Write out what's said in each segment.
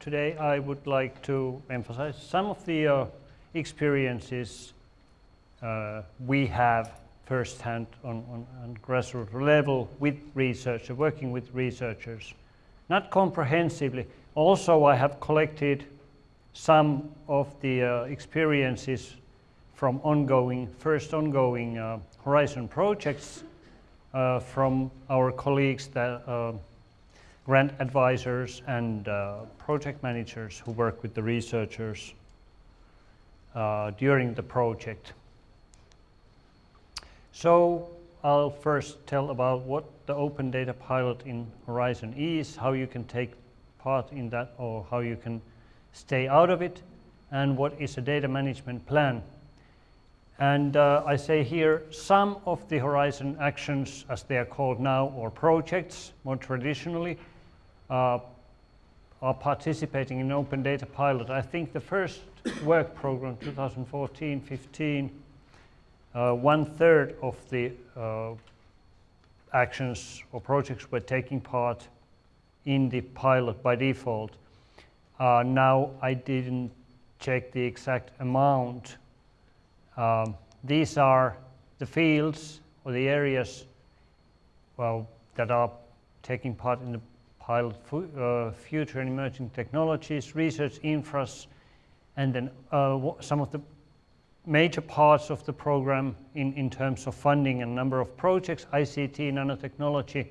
today I would like to emphasize some of the uh, experiences uh, we have firsthand on, on, on grassroots level with researchers, working with researchers. Not comprehensively. Also, I have collected some of the uh, experiences from ongoing, first ongoing uh, Horizon projects uh, from our colleagues, that, uh, grant advisors and uh, project managers who work with the researchers uh, during the project. So I'll first tell about what the Open Data Pilot in Horizon is, how you can take part in that or how you can stay out of it, and what is a data management plan. And uh, I say here some of the Horizon actions, as they are called now, or projects more traditionally, uh, are participating in Open Data Pilot. I think the first work program, 2014-15, uh, one third of the uh, actions or projects were taking part in the pilot by default. Uh, now I didn't check the exact amount. Um, these are the fields or the areas well, that are taking part in the pilot uh, future and emerging technologies, research infras, and then uh, some of the major parts of the program in, in terms of funding and number of projects, ICT, nanotechnology,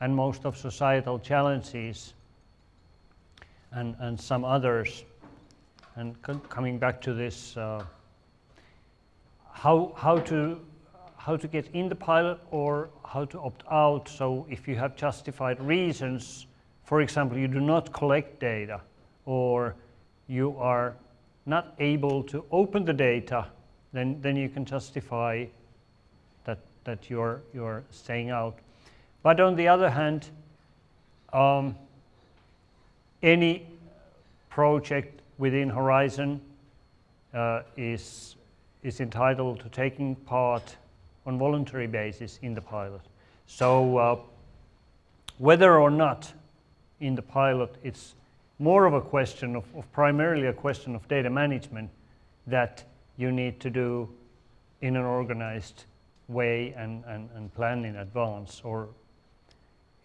and most of societal challenges, and, and some others. And coming back to this, uh, how, how, to, how to get in the pilot or how to opt out. So if you have justified reasons, for example, you do not collect data or you are not able to open the data, then, then you can justify that, that you're, you're staying out. But on the other hand, um, any project within Horizon uh, is, is entitled to taking part on voluntary basis in the pilot. So uh, whether or not in the pilot it's more of a question of, of primarily a question of data management that you need to do in an organized way and, and, and plan in advance or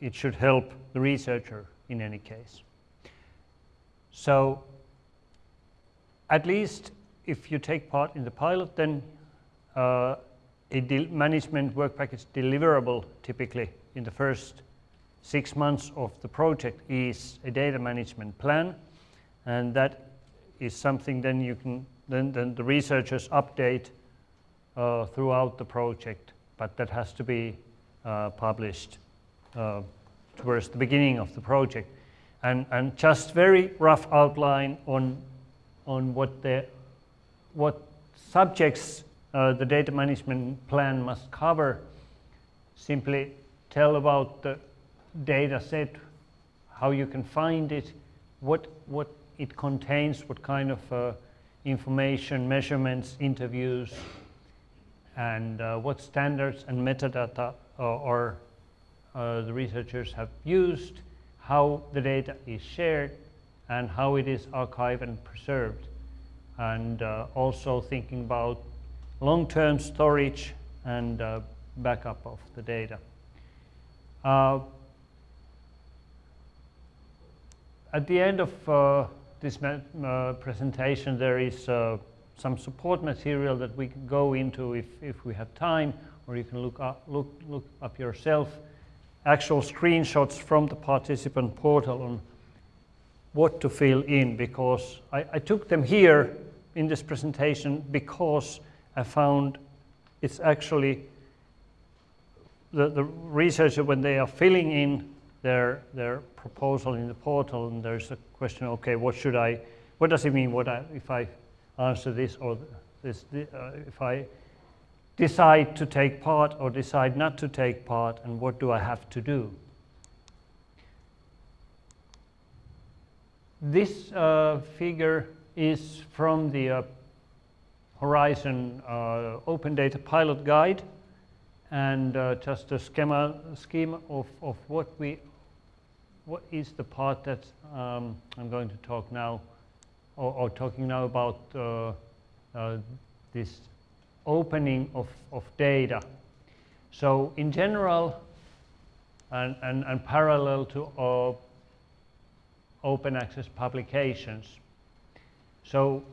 it should help the researcher in any case. So at least if you take part in the pilot then uh, a management work package deliverable typically in the first six months of the project is a data management plan and that is something then you can then, then the researchers update uh, throughout the project but that has to be uh, published uh, towards the beginning of the project. And, and just very rough outline on, on what, the, what subjects uh, the data management plan must cover. Simply tell about the data set, how you can find it, what, what it contains, what kind of uh, information, measurements, interviews, and uh, what standards and metadata or uh, the researchers have used, how the data is shared, and how it is archived and preserved. And uh, also thinking about long-term storage and uh, backup of the data. Uh, at the end of uh, this uh, presentation, there is uh, some support material that we can go into if, if we have time, or you can look up, look, look up yourself, actual screenshots from the participant portal on what to fill in, because I, I took them here in this presentation because I found it's actually the, the researcher, when they are filling in their, their proposal in the portal and there's a question, okay, what should I, what does it mean what I, if I answer this or this, uh, if I decide to take part or decide not to take part and what do I have to do? This uh, figure is from the uh, Horizon uh, Open Data Pilot Guide and uh, just a schema, scheme of, of what we what is the part that um, I'm going to talk now, or, or talking now about uh, uh, this opening of, of data. So in general, and, and, and parallel to uh, open access publications. So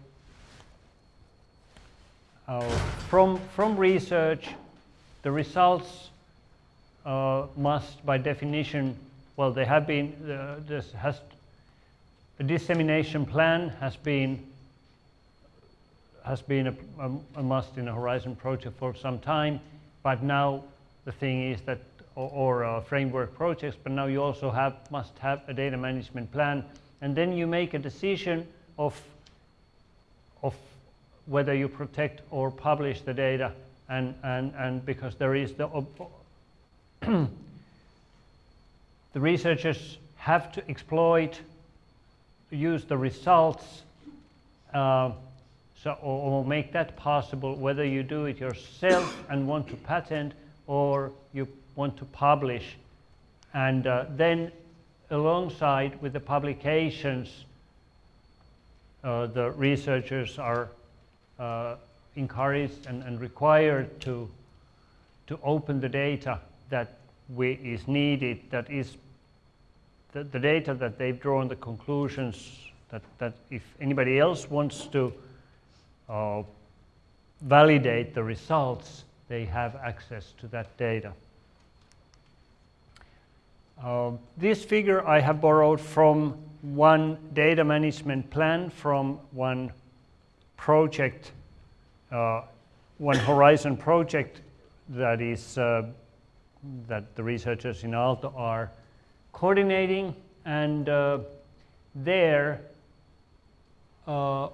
uh, from, from research, the results uh, must by definition, well they have been, uh, this has, a dissemination plan has been has been a, a, a, must in a Horizon project for some time, but now the thing is that, or, or uh, framework projects, but now you also have, must have a data management plan, and then you make a decision of, of whether you protect or publish the data, and, and, and because there is the, the researchers have to exploit, use the results, uh, so, or, or, make that possible, whether you do it yourself and want to patent or you want to publish. And uh, then alongside with the publications, uh, the researchers are uh, encouraged and, and, required to, to open the data that is needed, that is the, the data that they've drawn the conclusions that, that if anybody else wants to uh, validate the results, they have access to that data. Uh, this figure I have borrowed from one data management plan from one project, uh, one Horizon project that is uh, that the researchers in Aalto are coordinating and uh, there uh,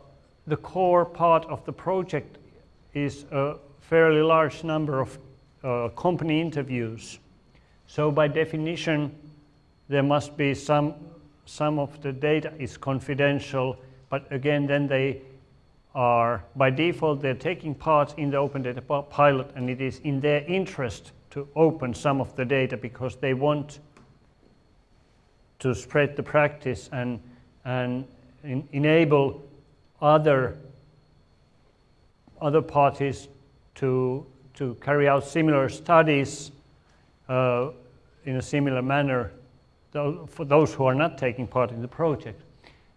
the core part of the project is a fairly large number of uh, company interviews. So by definition, there must be some, some of the data is confidential, but again, then they are, by default, they're taking part in the open data pilot and it is in their interest to open some of the data because they want to spread the practice and, and in, enable other, other parties to, to carry out similar studies uh, in a similar manner for those who are not taking part in the project.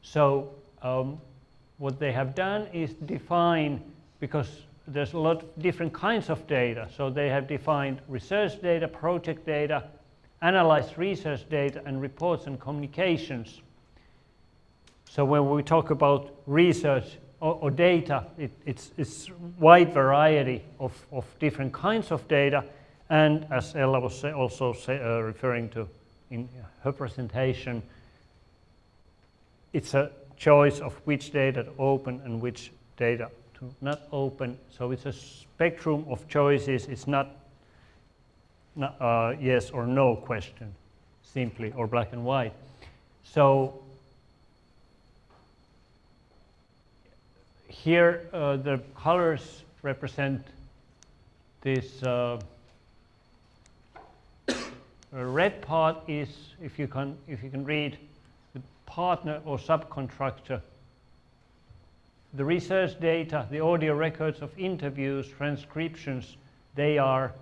So um, what they have done is define, because there's a lot of different kinds of data, so they have defined research data, project data, analyzed research data, and reports and communications. So when we talk about research or, or data, it, it's, it's wide variety of, of different kinds of data, and as Ella was also say, uh, referring to in her presentation, it's a choice of which data to open and which data to not open. So it's a spectrum of choices. It's not, not uh, yes or no question, simply, or black and white. So here uh, the colors represent this uh, red part is, if you can, if you can read, the partner or subcontractor. The research data, the audio records of interviews, transcriptions, they are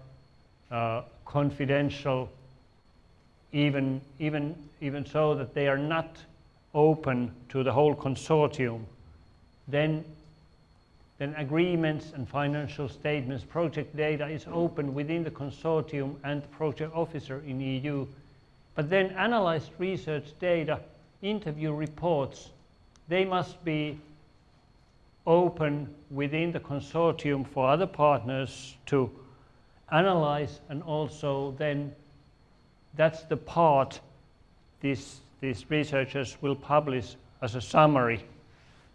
uh, confidential, even, even, even so that they are not open to the whole consortium. Then then agreements and financial statements, project data is open within the consortium and the project officer in EU. But then analyzed research data, interview reports, they must be open within the consortium for other partners to analyze and also then that's the part these, these researchers will publish as a summary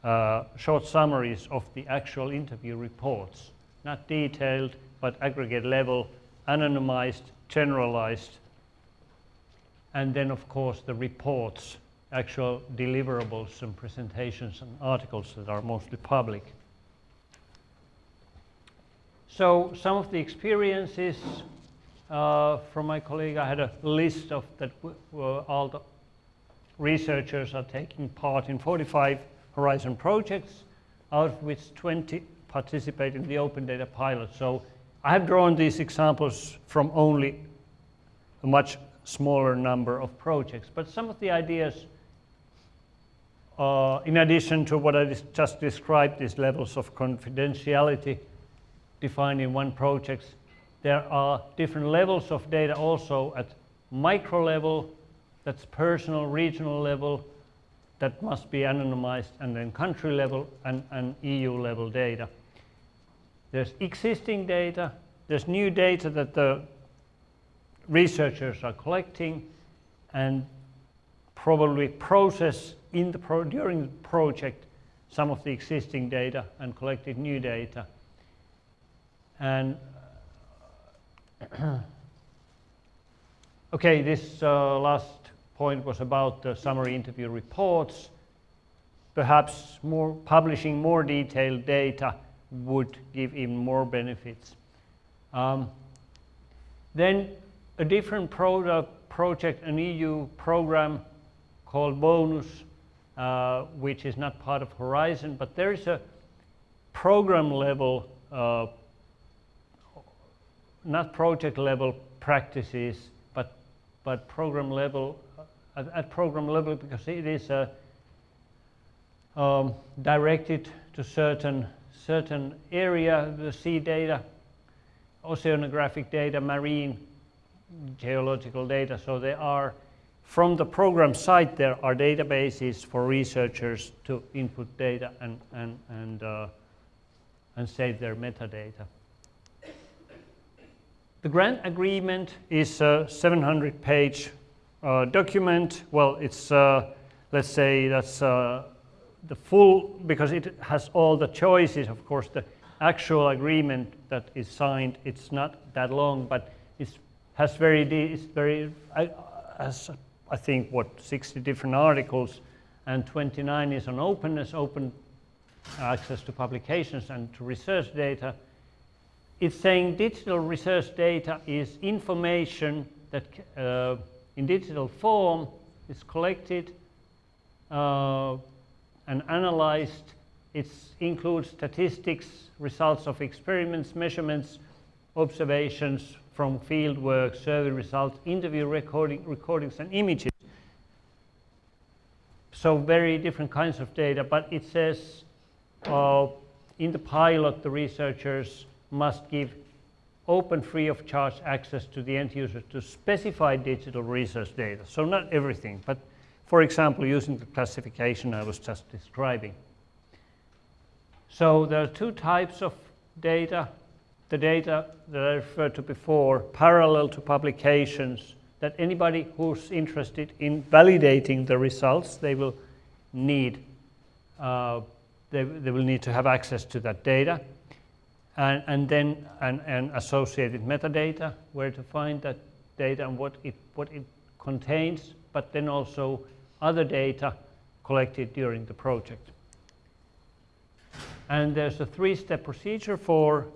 uh, short summaries of the actual interview reports, not detailed, but aggregate level, anonymized, generalized, and then of course the reports, actual deliverables and presentations and articles that are mostly public. So some of the experiences uh, from my colleague, I had a list of that all the researchers are taking part in 45 Horizon projects, out of which 20 participate in the open data pilot. So I have drawn these examples from only a much smaller number of projects, but some of the ideas, uh, in addition to what I just described, these levels of confidentiality defined in one project, there are different levels of data also at micro level, that's personal, regional level, that must be anonymized, and then country level and, and EU level data. There's existing data, there's new data that the researchers are collecting and probably process in the pro during the project some of the existing data and collected new data. And okay, this uh, last point was about the summary interview reports. Perhaps more publishing more detailed data would give even more benefits. Um, then a different project, an EU program called Bonus, uh, which is not part of Horizon, but there is a program level, uh, not project level practices, but, but program level, at, at program level because it is uh, um, directed to certain certain area, the sea data, oceanographic data, marine geological data. So there are, from the program site, there are databases for researchers to input data and, and, and, uh, and save their metadata. The grant agreement is a 700 page uh, document. Well, it's, uh, let's say that's uh, the full, because it has all the choices, of course, the actual agreement that is signed, it's not that long, but it has very, it's very, has, I think, what, 60 different articles, and 29 is on openness, open access to publications and to research data. It's saying digital research data is information that uh, in digital form is collected, uh, and analyzed. It includes statistics, results of experiments, measurements, observations from field work, survey results, interview recording, recordings and images. So very different kinds of data, but it says uh, in the pilot the researchers must give open free of charge access to the end user to specified digital research data. So not everything, but for example, using the classification I was just describing. So there are two types of data. The data that I referred to before, parallel to publications, that anybody who's interested in validating the results, they will need, uh, they, they will need to have access to that data. And, and then and, and associated metadata, where to find that data and what it, what it contains, but then also other data collected during the project. And there's a three-step procedure for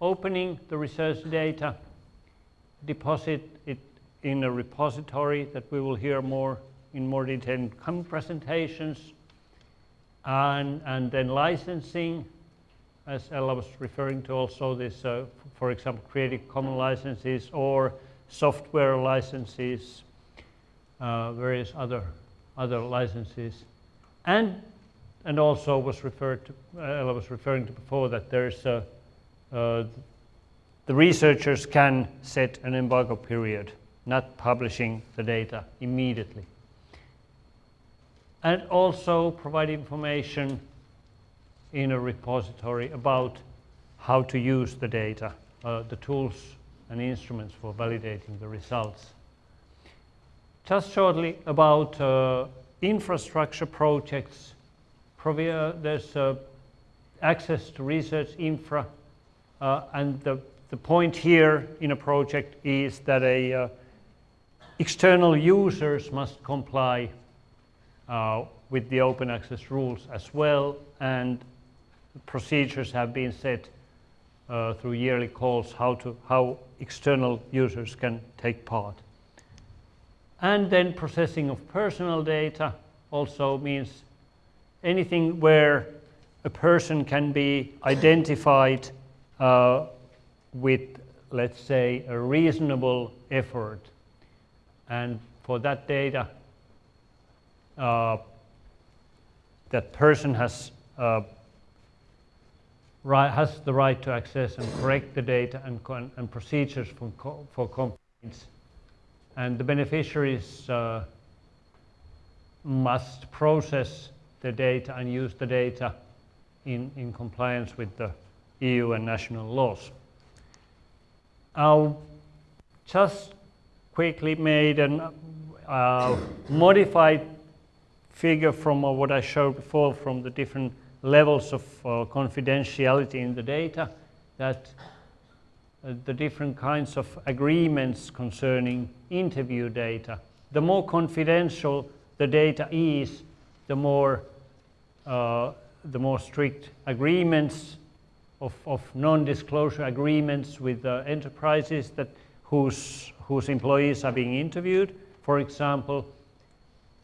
opening the research data, deposit it in a repository that we will hear more in more detail in coming presentations, and, and then licensing, as Ella was referring to also this, uh, for example, Creative Commons licenses or software licenses, uh, various other other licenses. And, and also was referred to, Ella was referring to before that there's a, uh, the researchers can set an embargo period, not publishing the data immediately. And also provide information in a repository about how to use the data, uh, the tools and instruments for validating the results. Just shortly about uh, infrastructure projects. Uh, there's uh, access to research infra, uh, and the, the point here in a project is that a uh, external users must comply uh, with the open access rules as well, and procedures have been set uh, through yearly calls how to how external users can take part. And then processing of personal data also means anything where a person can be identified uh, with, let's say, a reasonable effort. And for that data, uh, that person has uh, right, has the right to access and correct the data and, and procedures for, for complaints. And the beneficiaries uh, must process the data and use the data in, in compliance with the EU and national laws. I'll just quickly made a uh, modified figure from uh, what I showed before from the different levels of uh, confidentiality in the data that uh, the different kinds of agreements concerning interview data. The more confidential the data is, the more, uh, the more strict agreements of, of non-disclosure agreements with enterprises that whose, whose employees are being interviewed. For example,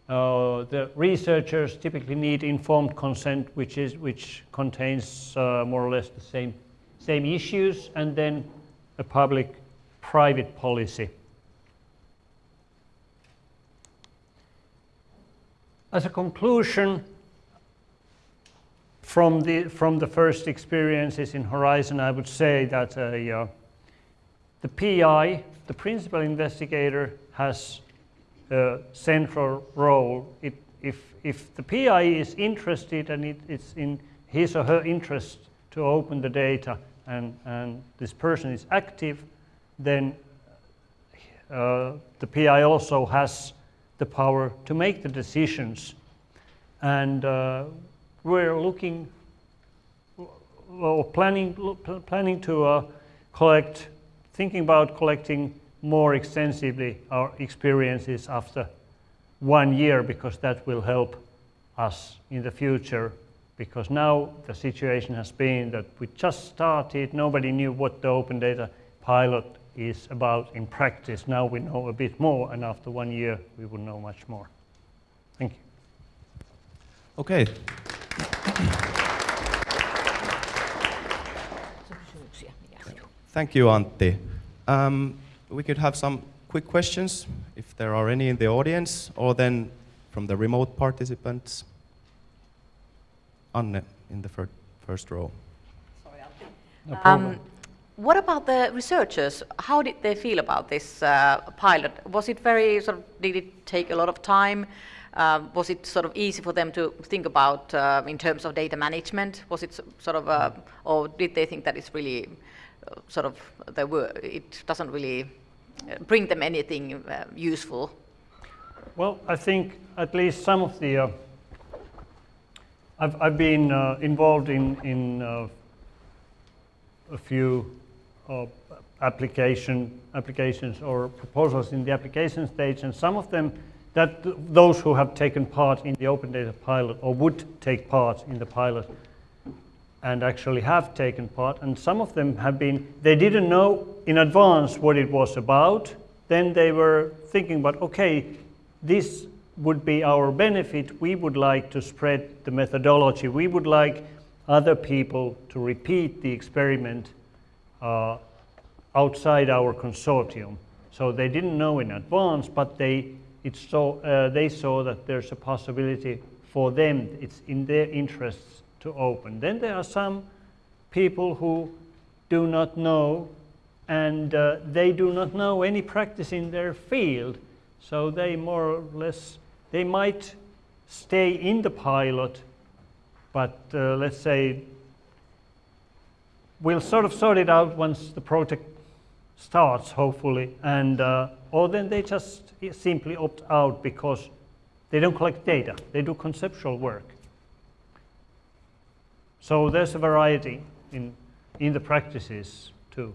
uh, the researchers typically need informed consent, which, is, which contains uh, more or less the same, same issues, and then a public-private policy. As a conclusion, from the, from the first experiences in Horizon, I would say that uh, uh, the PI, the principal investigator, has a central role. It, if, if the PI is interested and it, it's in his or her interest to open the data and, and this person is active, then uh, the PI also has the power to make the decisions. And uh, we're looking, well, planning, planning to uh, collect, thinking about collecting more extensively our experiences after one year because that will help us in the future because now the situation has been that we just started, nobody knew what the open data pilot is about in practice. Now we know a bit more and after one year we will know much more. Thank you. Okay. Thank you, Antti. Um, we could have some quick questions, if there are any in the audience, or then from the remote participants. Anne, in the fir first row. Sorry, no um, what about the researchers? How did they feel about this uh, pilot? Was it very sort of, did it take a lot of time? Um, was it sort of easy for them to think about uh, in terms of data management? Was it sort of, uh, or did they think that it's really uh, sort of, the it doesn't really uh, bring them anything uh, useful? Well, I think at least some of the, uh, I've, I've been involved in, in a few application, applications or proposals in the application stage, and some of them, that those who have taken part in the open data pilot or would take part in the pilot and actually have taken part. And some of them have been, they didn't know in advance what it was about. Then they were thinking about, okay, this would be our benefit. We would like to spread the methodology. We would like other people to repeat the experiment uh, outside our consortium. So they didn't know in advance, but they, it saw, uh, they saw that there's a possibility for them. It's in their interests to open. Then there are some people who do not know and uh, they do not know any practice in their field. So they more or less, they might stay in the pilot, but uh, let's say we'll sort of sort it out once the project starts, hopefully, and uh, or then they just simply opt out because they don't collect data. They do conceptual work. So there's a variety in, in the practices too.